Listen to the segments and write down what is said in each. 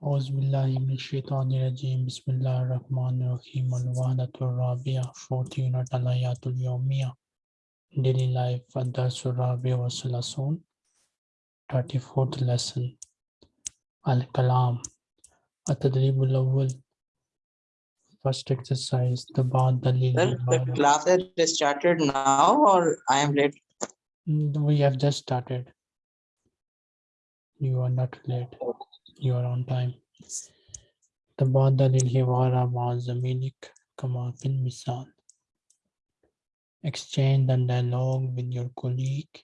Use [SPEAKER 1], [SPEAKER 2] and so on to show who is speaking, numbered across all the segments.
[SPEAKER 1] Auzubillahiminashaitanirajim, Bismillah Rahman Rahim, Al-Wahdatul Rabia, 40 unit Alayatul Yawmiya, Daily Life, Adarsul Rabia wa Salasun, 34th Lesson, Al-Kalam, Atadribul Awal, First Exercise, the Ba'ad Dalil.
[SPEAKER 2] Sir, the class has started now or I am late?
[SPEAKER 1] Mm, we have just started. You are not late. Okay You are on time. تبادل الحوار مع زميلك كما في المثال. Exchange the dialogue with your colleague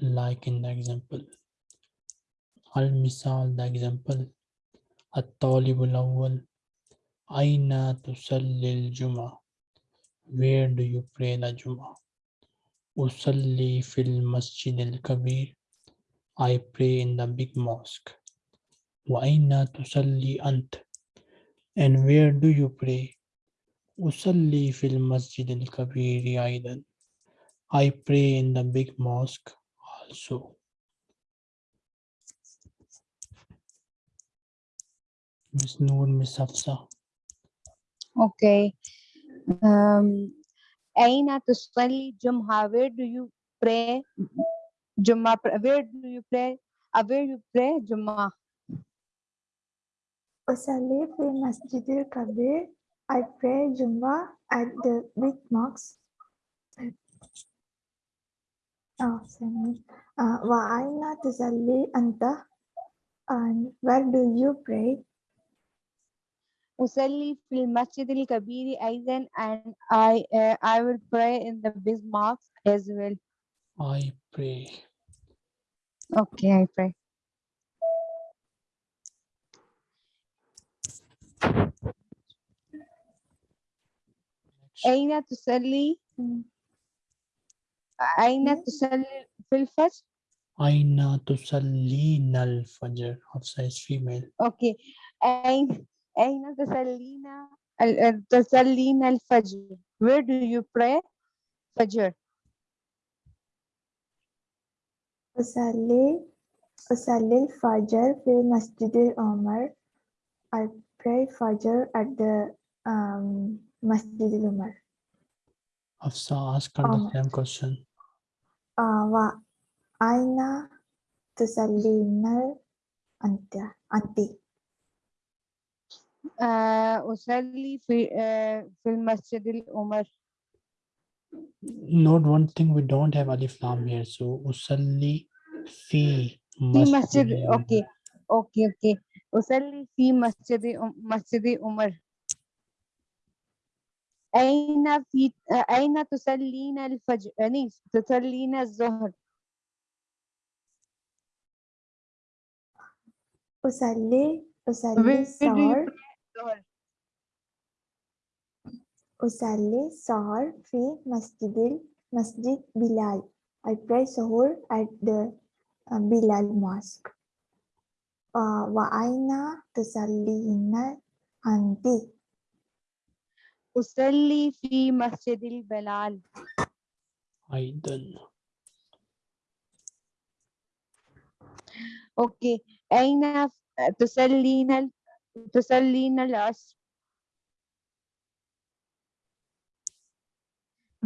[SPEAKER 1] like in the example. المثال the example. الطالب الأول أين تصلي الجمعة? Where do you pray the Jum'ah? أصلي في المسجد الكبير. I pray in the big mosque. وأين تصلي أنت? And where do you pray? أصلي في المسجد الكبير أيضا. I pray in the big mosque also. Miss Noor, Miss Hafsa.
[SPEAKER 3] Okay. Um, أين تصلي جمعة? Where do you pray جمعة? Where do you pray? Uh, where you pray جمعة?
[SPEAKER 4] أصلي في المسجد الكبير. I pray Jum'ah at the big mosque. Oh, sorry. Uh, وأين تصلي أنت? And where do you pray?
[SPEAKER 3] أصلي في المسجد الكبير أيضا and I uh, I will pray in the big mosque as well.
[SPEAKER 1] I pray.
[SPEAKER 3] Okay, I pray. أين تصلي؟ أين تصلي في الفجر؟
[SPEAKER 1] أين تصلين الفجر? Hafsa is female.
[SPEAKER 3] اوكي أين أين تصلين ال- ال- تصلين الفجر where do you pray فجر
[SPEAKER 4] أصلي أصلي الفجر في مسجد العمر. I pray Fajr at the um, Masjid Umar.
[SPEAKER 1] Hafsa, ask the same question.
[SPEAKER 4] Wa aina tusallinar anta
[SPEAKER 3] anti. Ah, usalli fil eh, Masjid Umar.
[SPEAKER 1] Note one thing we don't have alif lam here, so usalli fi
[SPEAKER 3] masjid. Okay, okay, okay. Usalli fi masjid masjid Umar. أين في أين تصلين الفجر يعني تصلين الظهر
[SPEAKER 4] أصلي أصلي السهر أصلي السهر في مسجد مسجد بلال. I pray Sahur at the uh, Bilal Mosque. Uh, وأين تصلين أنت؟
[SPEAKER 3] أصلي في مسجد البلال
[SPEAKER 1] أيضا
[SPEAKER 3] أوكي أين ف- تصلين ال- تصلين العصر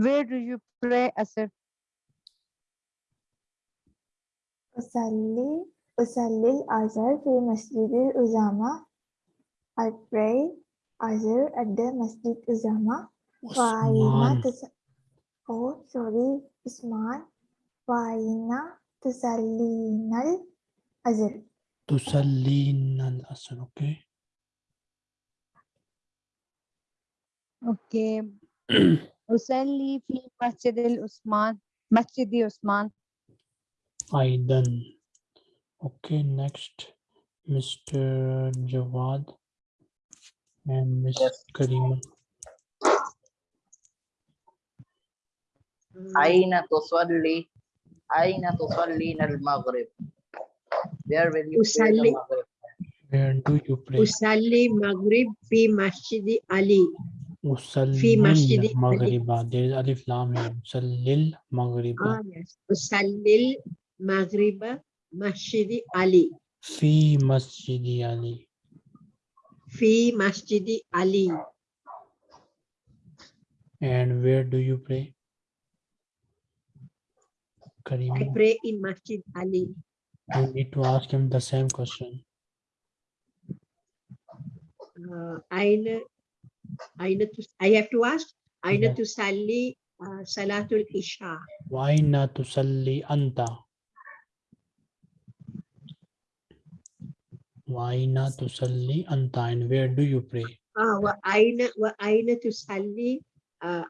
[SPEAKER 3] Where do you pray عصر
[SPEAKER 4] أصلي أصلي العصر في مسجد الأزامة. I pray Azhar at the Masjid Uzama. Waina Oh, sorry, Usman. Waina Tusallinal Azhar.
[SPEAKER 1] Tusallinal Azhar, okay.
[SPEAKER 3] Okay. Usalli fi Masjid al-Usman. Masjid Usman.
[SPEAKER 1] Aidan. Okay, next. Mr. Jawad and Ms.
[SPEAKER 2] Yes.
[SPEAKER 1] Karima.
[SPEAKER 2] Aina tusalli, aina tusalli al-maghrib. Where will you
[SPEAKER 5] Usalli.
[SPEAKER 2] maghrib?
[SPEAKER 1] Where do you pray?
[SPEAKER 5] Usalli maghrib fi
[SPEAKER 1] masjid
[SPEAKER 5] Ali. Usalli
[SPEAKER 1] maghriba. There is alif lam here. Usallil Maghrib
[SPEAKER 5] Ah, yes. Usallil maghriba masjid Ali.
[SPEAKER 1] Fi masjid Ali
[SPEAKER 5] fi Masjid Ali.
[SPEAKER 1] And where do you pray?
[SPEAKER 5] I pray in Masjid Ali.
[SPEAKER 1] you need to ask him the same question.
[SPEAKER 5] Uh, Aina, Aina I have to ask, Aina
[SPEAKER 1] Yeah.
[SPEAKER 5] to Sali uh, Salatul Isha.
[SPEAKER 1] Why not tusalli anta? Waina tusalli antain. Where do you pray?
[SPEAKER 5] Ah, waina waina tusalli uh, ah,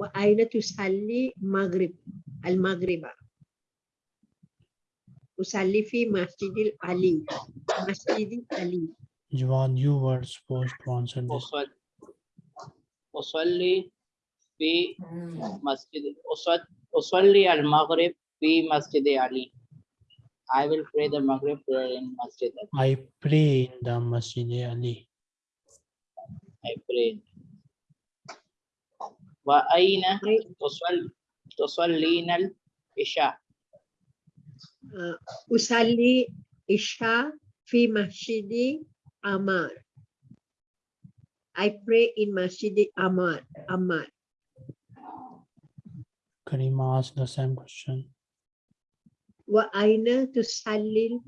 [SPEAKER 5] waina sali maghrib al maghriba. Usalli fi masjidil ali. Masjidil ali.
[SPEAKER 1] Jawad, you were supposed to answer this.
[SPEAKER 2] Usalli fi hmm. masjid. Usalli al maghrib fi masjid ali. I will pray the Maghrib prayer in Masjid Ali.
[SPEAKER 1] I pray in the Masjid Ali.
[SPEAKER 2] I pray. وأين تصل تصلين العشاء
[SPEAKER 5] uh, Usalli Isha fi Masjid Amar. I pray in Masjid Amar. Amar.
[SPEAKER 1] Karima asked the same question.
[SPEAKER 5] Wa aina tusalli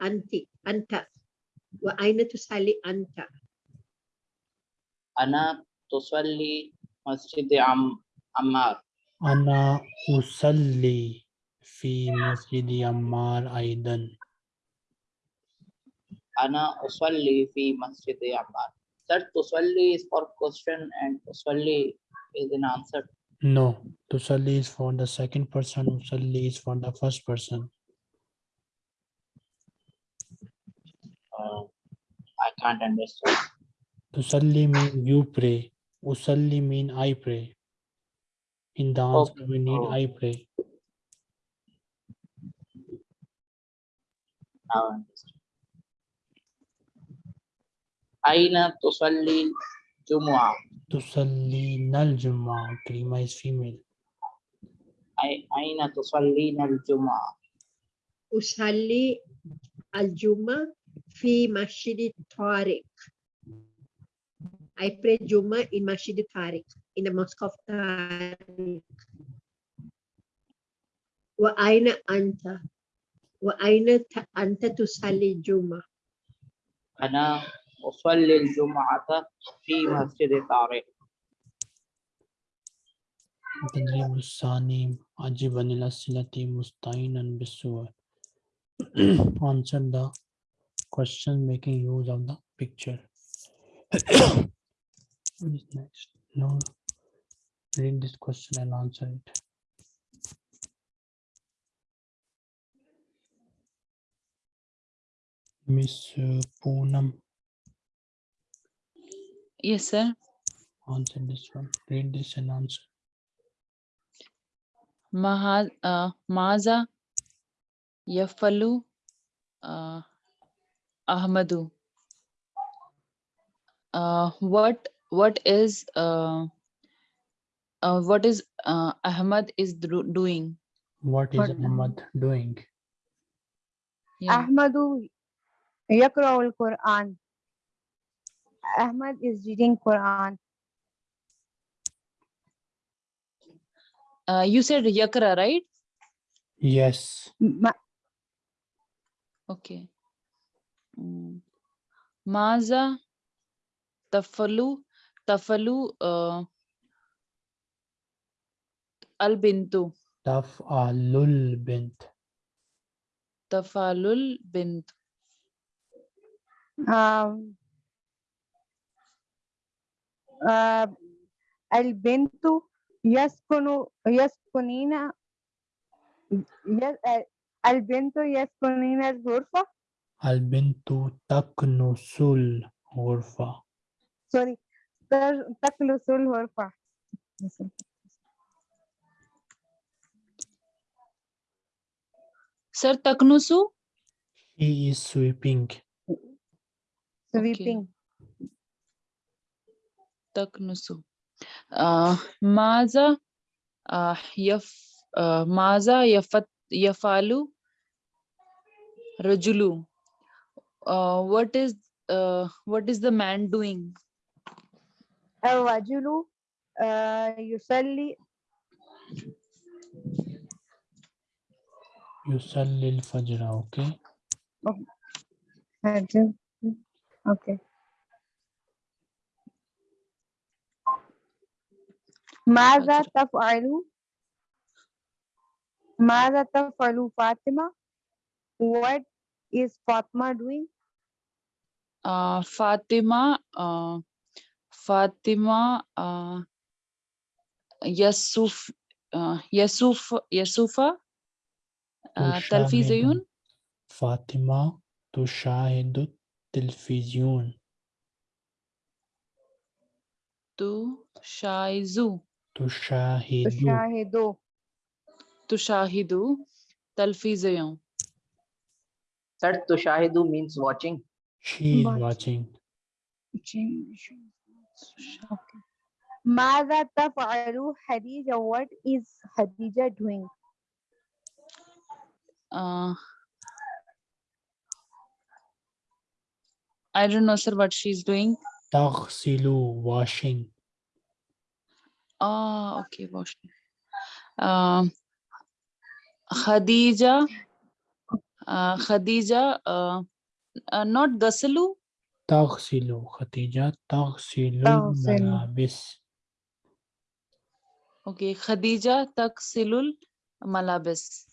[SPEAKER 5] anti anta. Wa aina tusalli anta.
[SPEAKER 2] أنا تصلي مسجد عم عمار
[SPEAKER 1] أنا أصلي في مسجد عمار أيضا.
[SPEAKER 2] أنا أصلي في مسجد عمار Sir, تصلي is for question and تصلي is an answer.
[SPEAKER 1] No, Tusalli is for the second person, Usalli is for the first person.
[SPEAKER 2] Uh, I can't understand.
[SPEAKER 1] Tusalli mean you pray. Usalli mean I pray. In the answer okay. we need
[SPEAKER 2] oh.
[SPEAKER 1] I pray.
[SPEAKER 2] I. Aina
[SPEAKER 1] Tusalli Jumu'ah. Nal Jumma. Karima is female.
[SPEAKER 2] أي- أين تصلين الجمعة؟
[SPEAKER 5] Al Juma fi Masjid Tariq. I pray Juma in Masjid Tariq, in the mosque of Tariq. Wa aina anta. Wa aina ta- anta tusalli Juma.
[SPEAKER 2] أنا أصلي الجمعة في مسجد طارق.
[SPEAKER 1] تدريب الثاني عجبا إلى الصلة مستعينا بالصور. Answer the question making use of the picture. What is next? No. Read this question and answer it. Miss uh, Poonam,
[SPEAKER 6] Yes, sir.
[SPEAKER 1] Answer this one. Read this and answer.
[SPEAKER 6] Maha, uh, Maza Yafalu uh, Ahmadu. Uh, what what is uh, uh, what is uh, Ahmad is doing?
[SPEAKER 1] What is
[SPEAKER 3] what?
[SPEAKER 1] Ahmad doing?
[SPEAKER 6] Yeah.
[SPEAKER 3] Ahmadu Yakraul Quran. Ahmad is reading Quran.
[SPEAKER 6] Uh, you said Yakra, right?
[SPEAKER 1] Yes.
[SPEAKER 3] Ma-
[SPEAKER 6] Okay. Mm. Maza Tafalu Tafalu uh, Al Bintu
[SPEAKER 1] Taf'alul bint.
[SPEAKER 6] Tafalul Bint.
[SPEAKER 3] um, uh, البنت يسكن يسكنين ي- آه، البنت يسكنين الغرفة
[SPEAKER 1] Al bintu taknusul ghurfa.
[SPEAKER 3] sorry تر- تكنس الغرفة
[SPEAKER 6] Sir Taknusu?
[SPEAKER 1] He is sweeping.
[SPEAKER 3] sweeping
[SPEAKER 6] Taknusu. Uh, Maza uh, Yaf uh, Maza Yafat Yafalu Rajulu. Uh, what is uh, what is the man doing?
[SPEAKER 3] الرجل آه، يصلي
[SPEAKER 1] يصلي الفجر okay
[SPEAKER 3] الرجل okay ماذا تفعل ماذا تفعل فاطمة what is Fatima doing
[SPEAKER 6] Uh, Fatima, uh, Fatima, uh, Yasuf, uh, Yasuf, Yasufa, uh, تلفزيون
[SPEAKER 1] تشاهد فاطمة تشاهد التلفزيون
[SPEAKER 6] تشاهد
[SPEAKER 1] تشاهد
[SPEAKER 3] تشاهد
[SPEAKER 6] تشاهد تلفزيون
[SPEAKER 2] Sir, Tushahidu means watching.
[SPEAKER 1] She is watching.
[SPEAKER 3] watching. ماذا تفعل What is Khadija doing?
[SPEAKER 6] Uh, I don't know, sir, what she's doing.
[SPEAKER 1] تغسل washing.
[SPEAKER 6] Ah, okay, Boshi. Um, Khadija, uh, Khadija, uh, uh, not Gasalu.
[SPEAKER 1] Taghsilu, Khadija,
[SPEAKER 3] Taghsilu
[SPEAKER 1] Malabis.
[SPEAKER 6] Okay, Khadija, Taghsilul Malabis.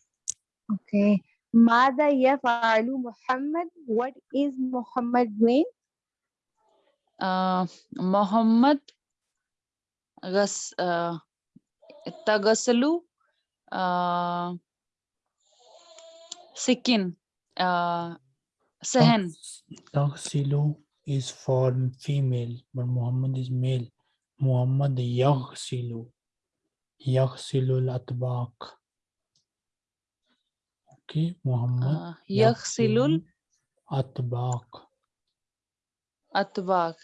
[SPEAKER 3] Okay. Mada yaf'alu Muhammad? What is Muhammad doing?
[SPEAKER 6] Uh, Muhammad gas, uh, tagasalu uh, sikin uh, sehen.
[SPEAKER 1] تغسل is for female but Muhammad is male محمد يغسل يغسل الأطباق okay محمد
[SPEAKER 6] Uh, yaghsilul
[SPEAKER 1] أطباق
[SPEAKER 6] atbaq.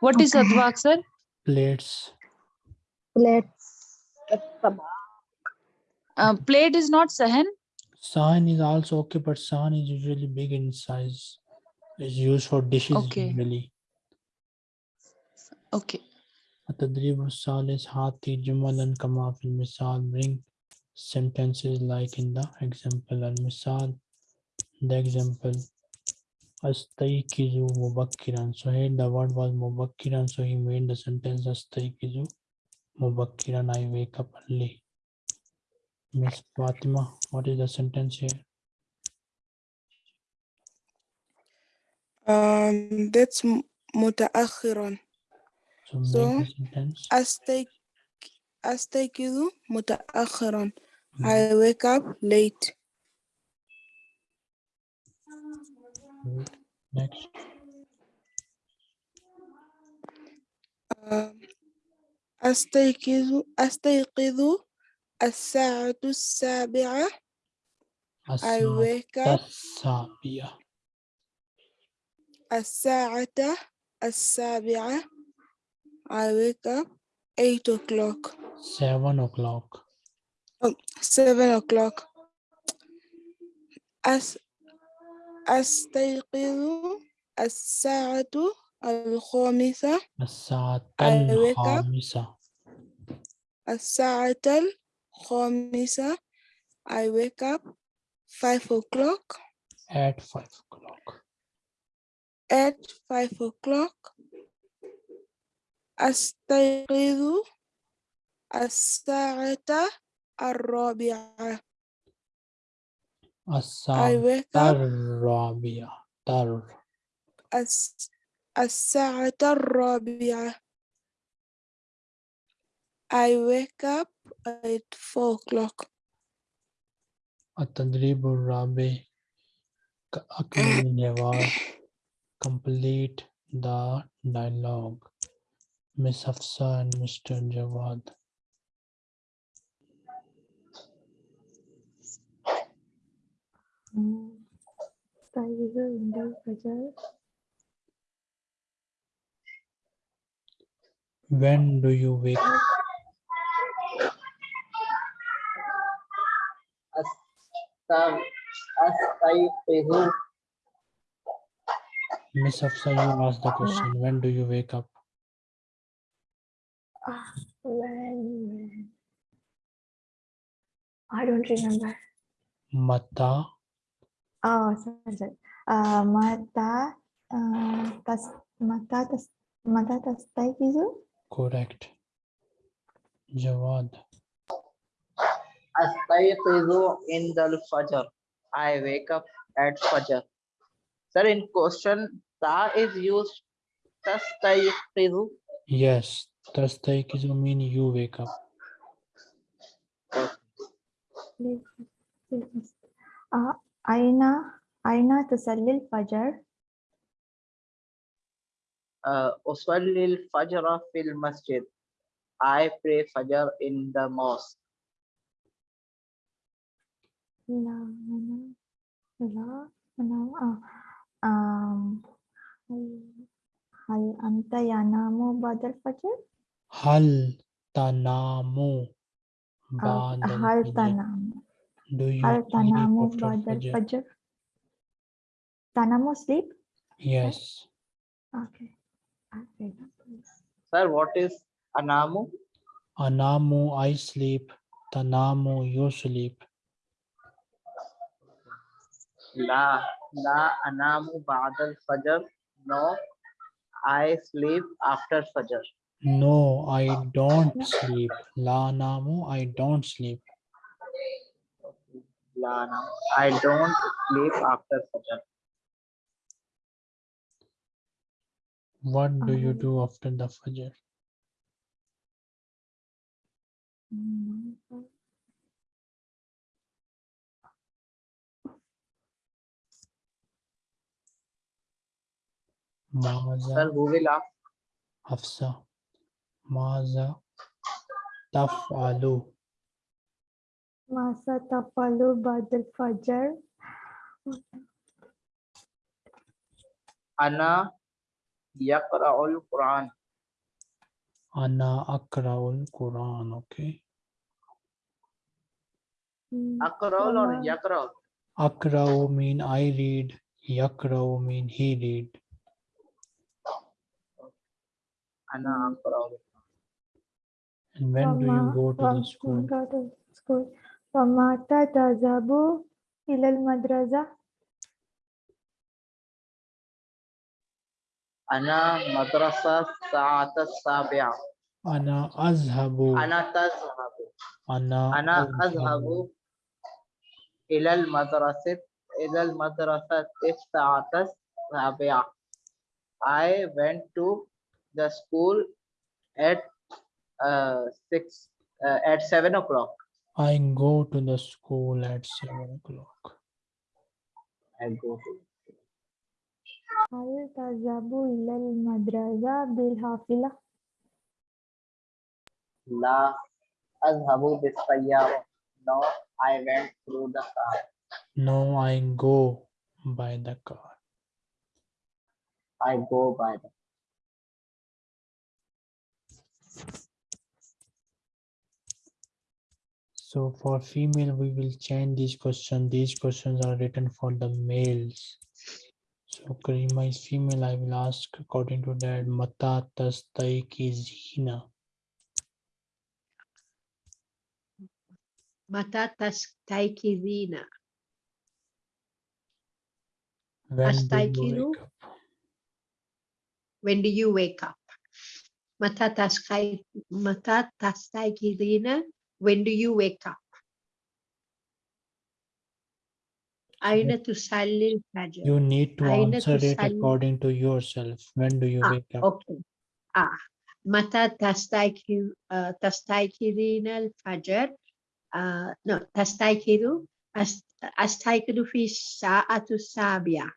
[SPEAKER 6] What is
[SPEAKER 3] Okay.
[SPEAKER 6] atbaq, sir?
[SPEAKER 1] plates
[SPEAKER 3] let's
[SPEAKER 6] Uh, plate is not sahan.
[SPEAKER 1] Sign is also okay, but sign is usually big in size. It's used for dishes
[SPEAKER 6] Okay.
[SPEAKER 1] usually.
[SPEAKER 6] Okay.
[SPEAKER 1] التدريب الثالث هاتي جملا كما في المثال bring sentences like in the example المثال the example Astaikizu Mubakkiran. So here the word was Mubakkiran. So he made the sentence Astaikizu Mubakkiran. I wake up early. Miss Fatima, what is the sentence here?
[SPEAKER 7] Um, that's mutaakhiran.
[SPEAKER 1] So,
[SPEAKER 7] so
[SPEAKER 1] astaik
[SPEAKER 7] astaikidu mutaakhiran. Mm
[SPEAKER 1] -hmm.
[SPEAKER 7] I wake up late.
[SPEAKER 1] next
[SPEAKER 7] um, أستيقظ أستيقظ الساعة السابعة I
[SPEAKER 1] الساعة
[SPEAKER 7] wake up
[SPEAKER 1] السابعة
[SPEAKER 7] الساعة السابعة I wake up 8 o'clock
[SPEAKER 1] seven o'clock
[SPEAKER 7] 7 o'clock أس أستيقظ الساعة الخامسة
[SPEAKER 1] الساعة الخامسة.
[SPEAKER 7] الساعة الخامسة I wake up 5 o'clock.
[SPEAKER 1] At five o'clock.
[SPEAKER 7] At 5 o'clock. أستيقظ الساعة الرابعة. I
[SPEAKER 1] الساعة
[SPEAKER 7] wake up
[SPEAKER 1] الرابعة تر
[SPEAKER 7] الس- الساعة الرابعة I wake up at 4 o'clock
[SPEAKER 1] التدريب الرابع ك- أكمل الجواب complete the dialogue Miss Hafsa and Mr. Jawad When do you wake up? Miss Afsa, you asked the question. When do you wake up?
[SPEAKER 4] Uh, when? I don't remember.
[SPEAKER 1] Mata
[SPEAKER 4] Oh, sorry, sorry. Uh, mata, uh, tas, mata, tas, mata tastaykizu?
[SPEAKER 1] correct. Jawad.
[SPEAKER 2] Astayqizu in the fajr. I wake up at fajr. Sir, in question, ta is used. Tastayqizu.
[SPEAKER 1] Yes. Tastaykizu mean you wake up.
[SPEAKER 4] Uh, aina, aina tusalli al-fajr?
[SPEAKER 2] Usalli al-fajr fil masjid. I pray fajr in the mosque.
[SPEAKER 4] La, mana, la, mana, ah, hal- hal anta yanamu ba'da al-fajr?
[SPEAKER 1] Hal tanamu
[SPEAKER 4] Ah,
[SPEAKER 1] ba'da
[SPEAKER 4] hal
[SPEAKER 1] al-fajr.
[SPEAKER 4] tanamu.
[SPEAKER 1] Do you
[SPEAKER 4] Hal
[SPEAKER 1] sleep
[SPEAKER 4] tanamu
[SPEAKER 1] after fajr?
[SPEAKER 4] al-fajr? Tanamu sleep?
[SPEAKER 1] Yes.
[SPEAKER 4] Okay. I'll say.
[SPEAKER 2] Sir, what is anamu?
[SPEAKER 1] Anamu I sleep. Tanamu you sleep.
[SPEAKER 2] La, la anamu badal al-fajr. No, I sleep after fajr.
[SPEAKER 1] No, I don't sleep. La namu I don't sleep.
[SPEAKER 2] La anamu. I don't sleep after fajr.
[SPEAKER 1] What do you
[SPEAKER 4] Um,
[SPEAKER 1] do after the fajr? Maza
[SPEAKER 2] Sir, who will ask?
[SPEAKER 1] Hafsa. Maza taf'alu.
[SPEAKER 4] Masa tafalu ba'da al-fajr?
[SPEAKER 2] Ana yaqra'ul Quran.
[SPEAKER 1] Ana akra'ul Quran. Okay.
[SPEAKER 4] Mm,
[SPEAKER 2] Aqra'ul or
[SPEAKER 4] Wama-
[SPEAKER 2] yaqra'?
[SPEAKER 1] Akra'u mean I read. Yakra'u mean he read.
[SPEAKER 2] Ana aqra'ul.
[SPEAKER 1] And when do you go to the school?
[SPEAKER 4] Go to school. Wamata tazabu ilal madrasa?
[SPEAKER 2] Ana madrasa sa'at as-sabi'a.
[SPEAKER 1] Ana azhabu.
[SPEAKER 2] Ana tazhabu.
[SPEAKER 1] Ana
[SPEAKER 2] Ana azhabu ila al-madrasat ila al-madrasat sa'at as-sabi'a. I went to the school at uh, six uh, at seven o'clock.
[SPEAKER 1] I go to the school at seven o'clock.
[SPEAKER 2] I go to
[SPEAKER 4] Hal tazabu ilal madrasa bil hafila?
[SPEAKER 2] La azhabu bis-sayyara. No, I went through the car.
[SPEAKER 1] No, I go by the car.
[SPEAKER 2] I go by the
[SPEAKER 1] So for female, we will change these questions. These questions are written for the males. So Karima is female. I will ask according to that. Mata tastaykizina.
[SPEAKER 5] Mata tastaykizina.
[SPEAKER 1] When do you wake up?
[SPEAKER 5] When do you wake up? Mata taskai mata tastaykizina. When do you wake up? Aina tusalli al-fajr.
[SPEAKER 1] You need to
[SPEAKER 5] Aina
[SPEAKER 1] answer it according to yourself. When do you
[SPEAKER 5] Ah,
[SPEAKER 1] wake up?
[SPEAKER 5] Okay. Ah, mata tastayki uh, tastaykirina al-fajr. Uh, no, tastaykiru ast astaykiru fi sa'atu sabi'a.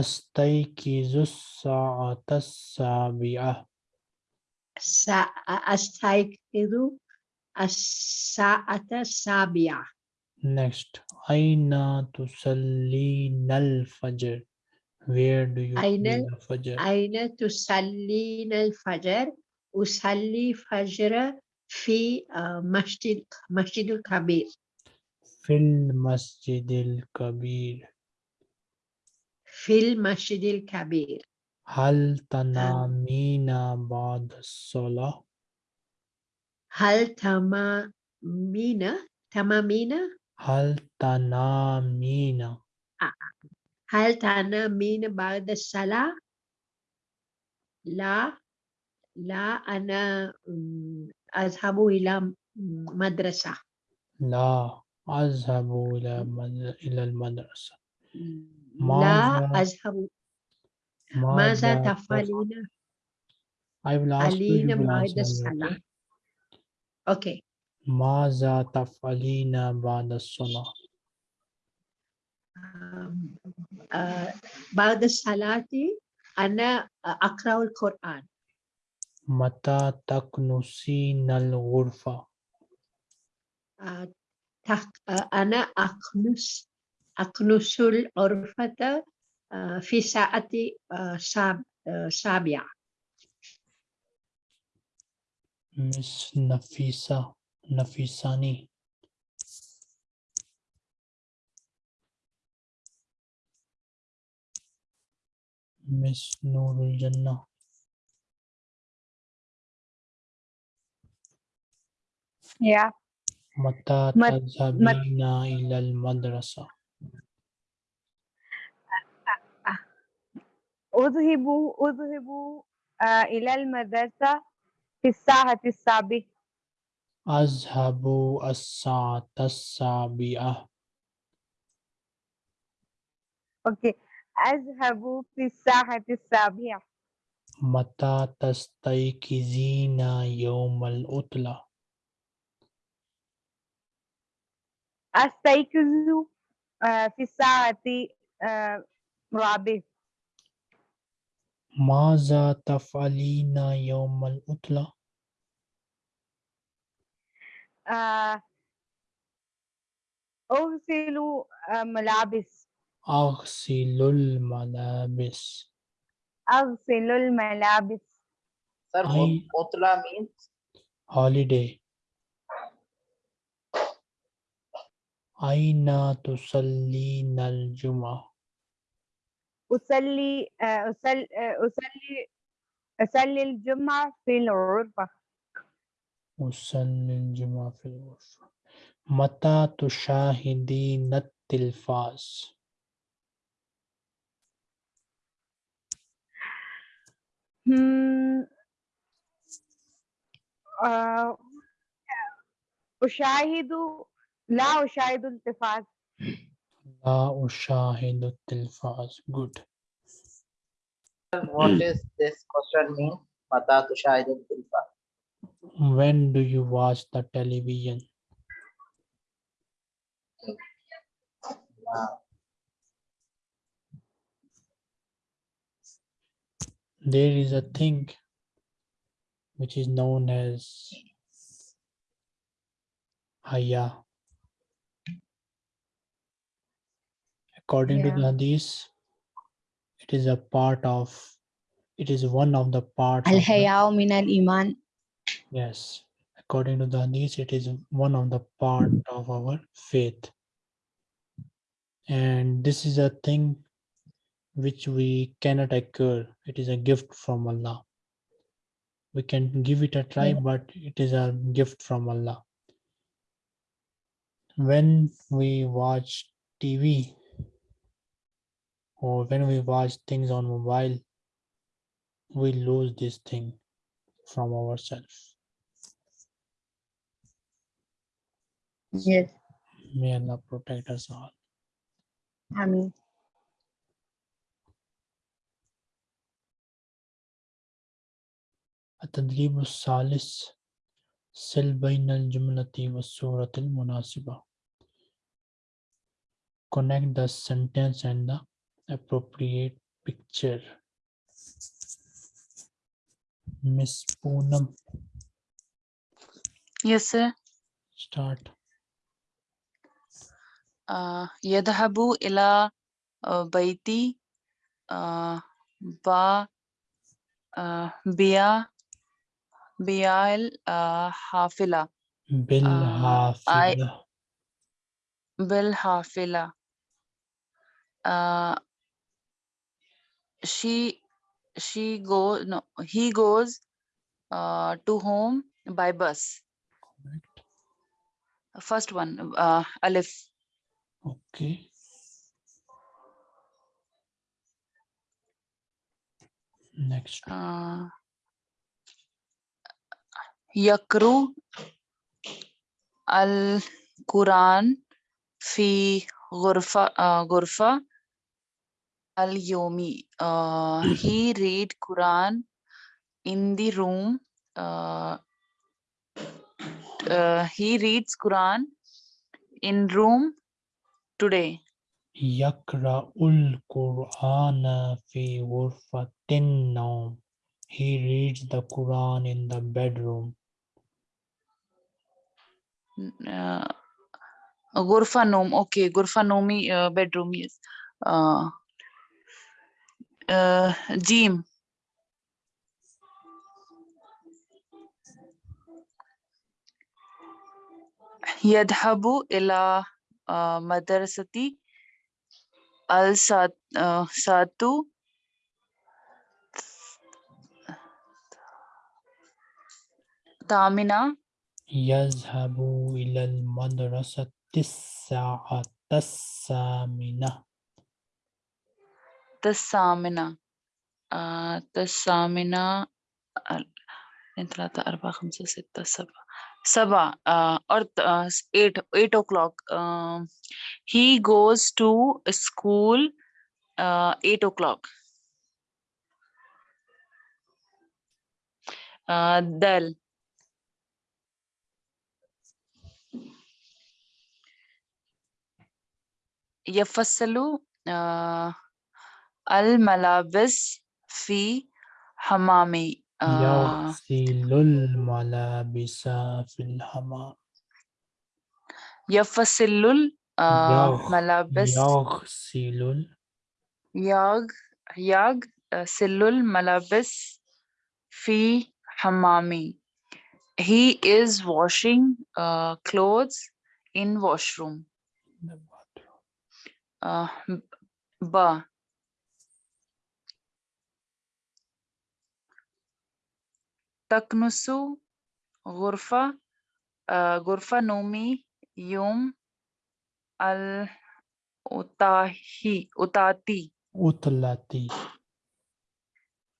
[SPEAKER 1] Astaykizu sa'ata sabi'ah.
[SPEAKER 5] Sa الساعة السابعة
[SPEAKER 1] Next, Aina tusallin al-fajr. Where do you
[SPEAKER 5] Aina, pray
[SPEAKER 1] the fajr?
[SPEAKER 5] Aina tusallin al-fajr. Usalli fajr fi uh, masjid, masjid al-kabir.
[SPEAKER 1] Fil masjid al-kabir.
[SPEAKER 5] Fil masjid al-kabir.
[SPEAKER 1] Hal tanamina ba'd salah?
[SPEAKER 5] هل تمامين؟ تمامين؟
[SPEAKER 1] هل تنامين؟
[SPEAKER 5] هل تنامين بعد الصلاة؟ لا. لا أنا أذهب إلى مدرسة.
[SPEAKER 1] لا أذهب إلى إلى المدرسة.
[SPEAKER 5] لا أذهب. ماذا تفعلين؟ علينا بعد الصلاة.
[SPEAKER 1] Okay? ماذا تفعلين بعد الصلاة؟
[SPEAKER 5] آه، بعد الصلاة أنا أقرأ القرآن.
[SPEAKER 1] متى تكنسين الغرفة؟
[SPEAKER 5] آه، آه، أنا أكنس أكنس الغرفة في ساعة ساب- سابعة.
[SPEAKER 1] Miss Nafisa Nafisani. Miss Nurul Jannah.
[SPEAKER 3] Yeah.
[SPEAKER 1] Mata
[SPEAKER 3] tazhabina
[SPEAKER 1] mat ilal madrasa.
[SPEAKER 3] Uh, uh, uh. Udhibu, udhibu uh, ilal madrasa في الساعة السابعة
[SPEAKER 1] أذهب الساعة السابعة
[SPEAKER 3] أوكي. أذهب في الساعة السابعة
[SPEAKER 1] متى تستيقظين يوم العطلة
[SPEAKER 3] أستيقظ آه في الساعة آه الرابعة
[SPEAKER 1] ماذا تفعلين يوم العطلة
[SPEAKER 3] آه أغسل آه ملابس.
[SPEAKER 1] أغسل الملابس.
[SPEAKER 3] أغسل الملابس.
[SPEAKER 2] Sir,
[SPEAKER 1] I-
[SPEAKER 2] Otla means?
[SPEAKER 1] Holiday. أين تصلين الجمعة؟
[SPEAKER 3] أصلي آه أصلي آه أصلي أصلي الجمعة في الغرفة
[SPEAKER 1] أصلي الجمعة في الغرفة متى تشاهدين التلفاز
[SPEAKER 3] آه أشاهد لا أشاهد التلفاز
[SPEAKER 1] Good.
[SPEAKER 2] What hmm. does this question mean? Mata.
[SPEAKER 1] When do you watch the television? There is a thing which is known as Haya. according yeah. to the hadith it is a part of it is one of the parts al hayao
[SPEAKER 3] min al iman.
[SPEAKER 1] Yes. According to the hadith it is one of the part of our faith. And this is a thing which we cannot acquire it is a gift from allah. We can give it a try yeah. but it is a gift from allah. When we watch tv or when we watch things on mobile, we lose this thing from ourselves.
[SPEAKER 3] yes
[SPEAKER 1] May Allah protect us all.
[SPEAKER 3] آمين
[SPEAKER 1] التدريب الثالث سل بين الجملة والصورة المناسبة Connect the sentence and the appropriate picture miss poonam
[SPEAKER 6] yes sir
[SPEAKER 1] start
[SPEAKER 6] uh yadhabu ila baiti uh ba uh biya bial uh hafila
[SPEAKER 1] bil
[SPEAKER 6] hafila bil hafila she she go no he goes uh, to home by bus
[SPEAKER 1] Correct.
[SPEAKER 6] first one uh, alif
[SPEAKER 1] Okay. Next.
[SPEAKER 6] uh, yakru al quran fi ghurfa uh, ghurfa al yomi uh, he read quran in the room uh, uh, he reads quran in room today
[SPEAKER 1] Yakra'ul Qur'ana fi ghurfatin nawm. He reads the Quran in the bedroom.
[SPEAKER 6] Uh, Gurfa Nom, okay, Gurfa Nomi uh, bedroom, yes. Uh, آه، ديم. يذهب إلى آه، مدرستي. الساتو آه، تامنا
[SPEAKER 1] يذهب إلى المدرسة الساعة الثامنة
[SPEAKER 6] الثامنة آه، الثامنة ال- اثنين ثلاثة أربعة خمسة ستة سبعة سبعة uh, or th- uh, s- eight eight o'clock um, he goes to school uh, eight o'clock uh, دال يفصل uh, الملابس في حمام uh,
[SPEAKER 1] يغسل الملابس في الحمام.
[SPEAKER 6] يفصل
[SPEAKER 1] يغ-
[SPEAKER 6] الملابس
[SPEAKER 1] يغسل
[SPEAKER 6] يغ يغسل الملابس في حمامي he is washing uh, clothes in washroom uh, ba تكنس غرفة uh, غرفة نومي يوم الأطاهي أطاتي
[SPEAKER 1] أطلتي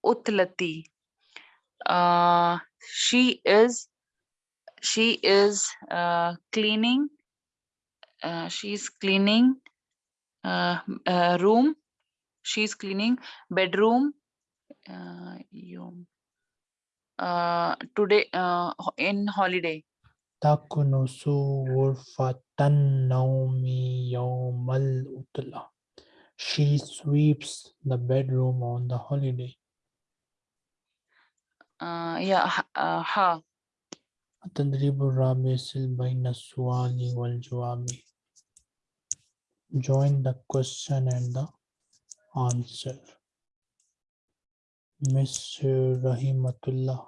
[SPEAKER 6] Utlati. Uh, she is she is uh, cleaning. Uh, she's cleaning uh, m- uh, room. She's cleaning bedroom. Uh, yum. uh, today uh, ho- in holiday.
[SPEAKER 1] تكنس غرفة النوم يوم العطلة. She sweeps the bedroom on the holiday.
[SPEAKER 6] Uh, yeah, ha- uh, ha.
[SPEAKER 1] التدريب الرابع سل بين السؤال والجواب. Join the question and the answer. Miss Rahimatullah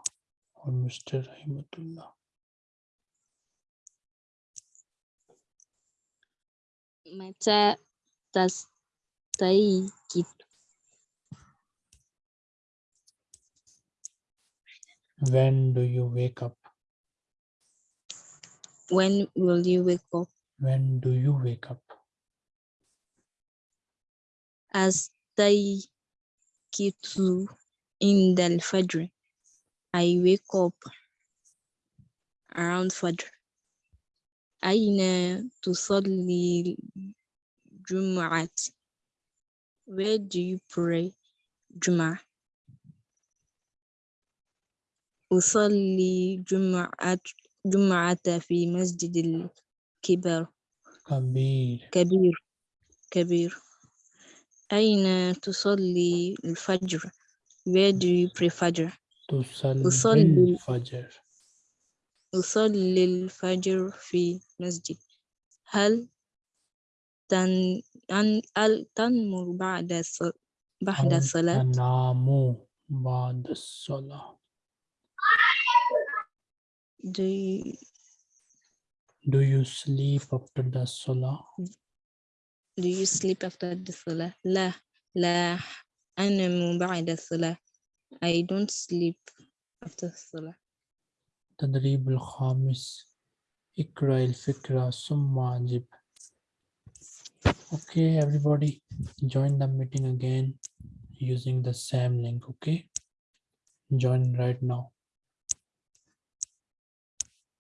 [SPEAKER 1] or Mr. Rahimatullah.
[SPEAKER 8] Mata tastaykid.
[SPEAKER 1] When do you wake up?
[SPEAKER 8] When will you wake up?
[SPEAKER 1] When do you wake up?
[SPEAKER 8] As Astaykitu أستيقظ عند الفجر I wake up around Fajr أين تصلي الجمعة Where do you pray جمعة أصلي جمعة جمعة في مسجد الكبر
[SPEAKER 1] Kabir.
[SPEAKER 8] كبير كبير أين تصلي الفجر Where do you pray Fajr
[SPEAKER 1] تصلي
[SPEAKER 8] أصلي
[SPEAKER 1] الفجر.
[SPEAKER 8] أصلي الفجر في مسجد هل تن أن هل تنمر بعد الص- بعد
[SPEAKER 1] هل
[SPEAKER 8] الصلاة
[SPEAKER 1] تنام بعد الصلاة.
[SPEAKER 8] do you,
[SPEAKER 1] Do you sleep after the salah?
[SPEAKER 8] do you sleep after the صلاة لا لا أنام بعد الصلاة I don't sleep after الصلاة
[SPEAKER 1] تدريب الخامس اقرأ الفكرة ثم أجب Okay, everybody, join the meeting again using the same link. Okay, join right now.